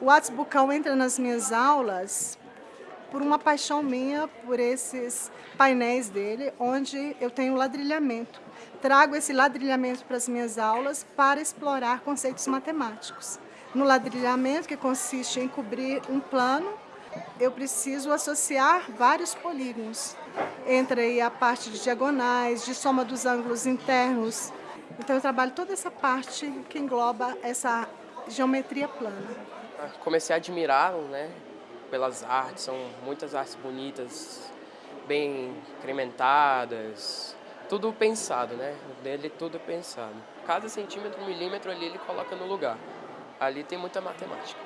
O Atos Bucal entra nas minhas aulas por uma paixão minha por esses painéis dele, onde eu tenho ladrilhamento. Trago esse ladrilhamento para as minhas aulas para explorar conceitos matemáticos. No ladrilhamento, que consiste em cobrir um plano, eu preciso associar vários polígonos. Entra aí a parte de diagonais, de soma dos ângulos internos. Então eu trabalho toda essa parte que engloba essa geometria plana. Comecei a admirar, né, pelas artes, são muitas artes bonitas, bem incrementadas, tudo pensado, né? Dele tudo pensado. Cada centímetro, milímetro ali ele coloca no lugar. Ali tem muita matemática.